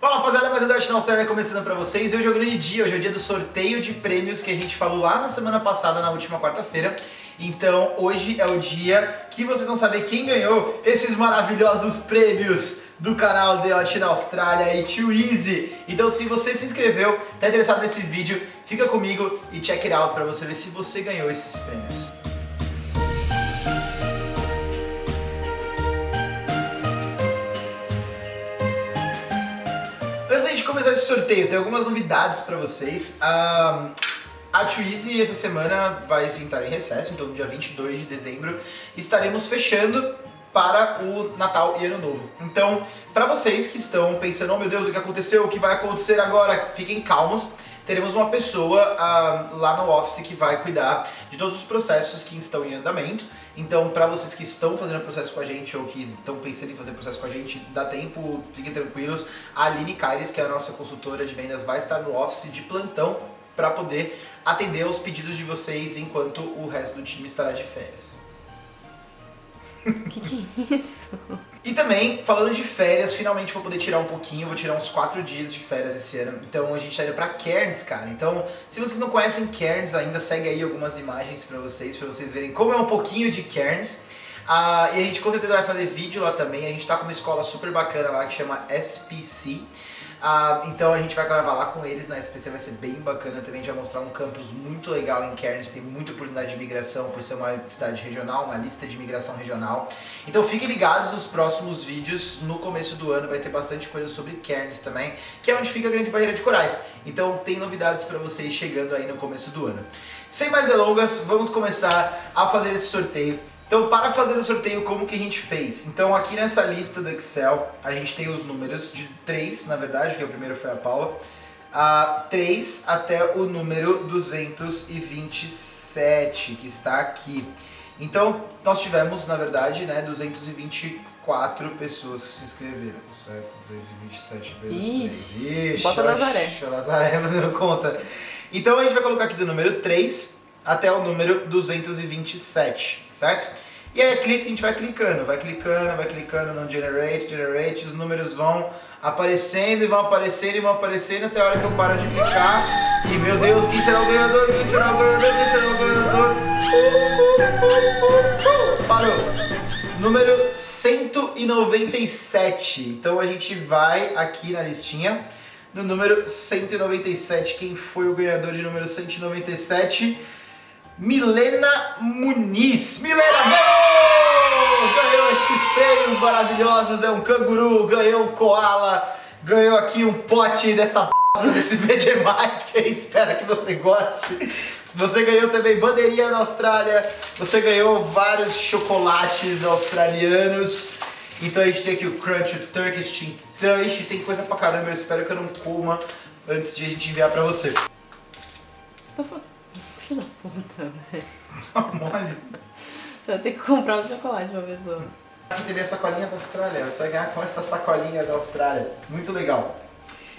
Fala rapaziada, mais um Dart Austrália começando pra vocês. Hoje é o grande dia, hoje é o dia do sorteio de prêmios que a gente falou lá na semana passada, na última quarta-feira. Então hoje é o dia que vocês vão saber quem ganhou esses maravilhosos prêmios do canal The Hot na Austrália e Too Easy. Então se você se inscreveu, tá interessado nesse vídeo, fica comigo e check it out pra você ver se você ganhou esses prêmios. Antes da gente começar esse sorteio, tem algumas novidades pra vocês. Um, a Twizy essa semana vai entrar em recesso, então no dia 22 de dezembro estaremos fechando para o Natal e Ano Novo. Então, para vocês que estão pensando, oh meu Deus, o que aconteceu, o que vai acontecer agora, fiquem calmos. Teremos uma pessoa uh, lá no office que vai cuidar de todos os processos que estão em andamento. Então, para vocês que estão fazendo processo com a gente ou que estão pensando em fazer processo com a gente, dá tempo, fiquem tranquilos. A Aline Caires, que é a nossa consultora de vendas, vai estar no office de plantão para poder atender aos pedidos de vocês enquanto o resto do time estará de férias. Que que é isso? E também, falando de férias, finalmente vou poder tirar um pouquinho, vou tirar uns 4 dias de férias esse ano. Então a gente tá indo pra Cairns, cara. Então, se vocês não conhecem Cairns ainda, segue aí algumas imagens pra vocês, pra vocês verem como é um pouquinho de Cairns. Ah, e a gente com certeza vai fazer vídeo lá também. A gente tá com uma escola super bacana lá que chama SPC. Ah, então a gente vai gravar lá com eles na SPC, vai ser bem bacana também, a gente vai mostrar um campus muito legal em Cairns, tem muita oportunidade de migração por ser uma cidade regional, uma lista de migração regional. Então fiquem ligados nos próximos vídeos, no começo do ano vai ter bastante coisa sobre Cairns também, que é onde fica a grande barreira de corais. Então tem novidades para vocês chegando aí no começo do ano. Sem mais delongas, vamos começar a fazer esse sorteio. Então, para fazer o sorteio, como que a gente fez? Então, aqui nessa lista do Excel, a gente tem os números de 3, na verdade, que o primeiro foi a Paula, a 3 até o número 227, que está aqui. Então, nós tivemos, na verdade, né, 224 pessoas que se inscreveram, certo? 227 vezes Ixi, 3. Ixi, bota Nazaré. oxe, Nazaré fazendo conta. Então, a gente vai colocar aqui do número 3 até o número 227, certo? E aí a gente vai clicando, vai clicando, vai clicando no generate, generate, os números vão aparecendo e vão aparecendo e vão aparecendo até a hora que eu paro de clicar e meu Deus, quem será o ganhador? Quem será o ganhador? Quem será o ganhador? Parou! Número 197. Então a gente vai aqui na listinha no número 197. Quem foi o ganhador de número 197? Milena Muniz. Milena ganhou! Ganhou esses prêmios maravilhosos, é um canguru, ganhou um koala, ganhou aqui um pote dessa bosta desse Vegemite que a gente espera que você goste. Você ganhou também bandeirinha na Austrália, você ganhou vários chocolates australianos. Então a gente tem aqui o Crunch, o Turkish Tintan, Ixi, tem coisa pra caramba, eu espero que eu não coma antes de a gente enviar pra você. Fazendo... Filho da puta, velho. Tá mole? Você vai ter que comprar um chocolate pra pessoa. Aqui teve a sacolinha da Austrália, você vai ganhar com essa sacolinha da Austrália. Muito legal.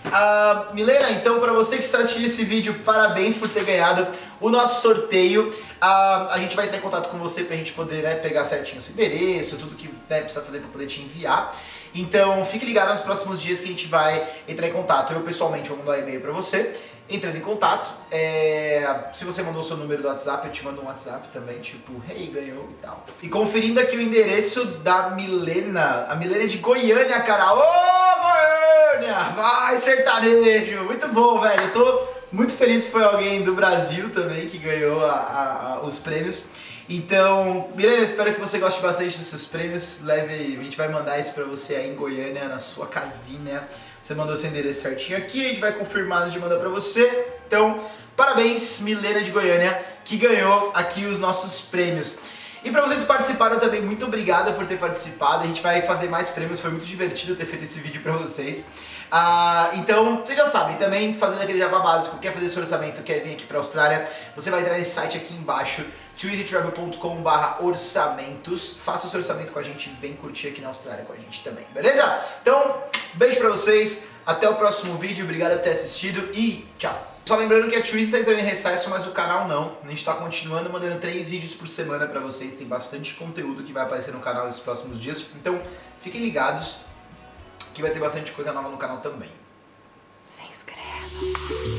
Ah, Milena, então para você que está assistindo esse vídeo, parabéns por ter ganhado o nosso sorteio. Ah, a gente vai entrar em contato com você pra gente poder né, pegar certinho o seu endereço, tudo que né, precisa fazer para poder te enviar. Então fique ligado nos próximos dias que a gente vai entrar em contato. Eu pessoalmente vou mandar um e-mail para você entrando em contato. É, se você mandou o seu número do WhatsApp, eu te mando um WhatsApp também, tipo, hey, ganhou e tal. E conferindo aqui o endereço da Milena, a Milena é de Goiânia, cara. Ô, Goiânia! Vai, sertanejo! Muito bom, velho. Eu tô muito feliz foi alguém do Brasil também que ganhou a, a, a, os prêmios. Então, Milena, espero que você goste bastante dos seus prêmios. Leve, a gente vai mandar isso pra você aí em Goiânia, na sua casinha. Você mandou seu endereço certinho aqui, a gente vai confirmar de mandar pra você. Então, parabéns, Milena de Goiânia, que ganhou aqui os nossos prêmios. E pra vocês que participaram também, muito obrigado por ter participado. A gente vai fazer mais prêmios, foi muito divertido ter feito esse vídeo pra vocês. Ah, então, vocês já sabem, também fazendo aquele jabá básico, quer fazer seu orçamento, quer vir aqui pra Austrália, você vai entrar nesse site aqui embaixo, twoeasytravel.com.br orçamentos. Faça o seu orçamento com a gente vem curtir aqui na Austrália com a gente também, beleza? Então, beijo pra vocês, até o próximo vídeo, obrigado por ter assistido e tchau! Só lembrando que a Twitch está entrando em recesso, mas o canal não. A gente está continuando mandando três vídeos por semana para vocês. Tem bastante conteúdo que vai aparecer no canal nos próximos dias. Então, fiquem ligados que vai ter bastante coisa nova no canal também. Se inscreva.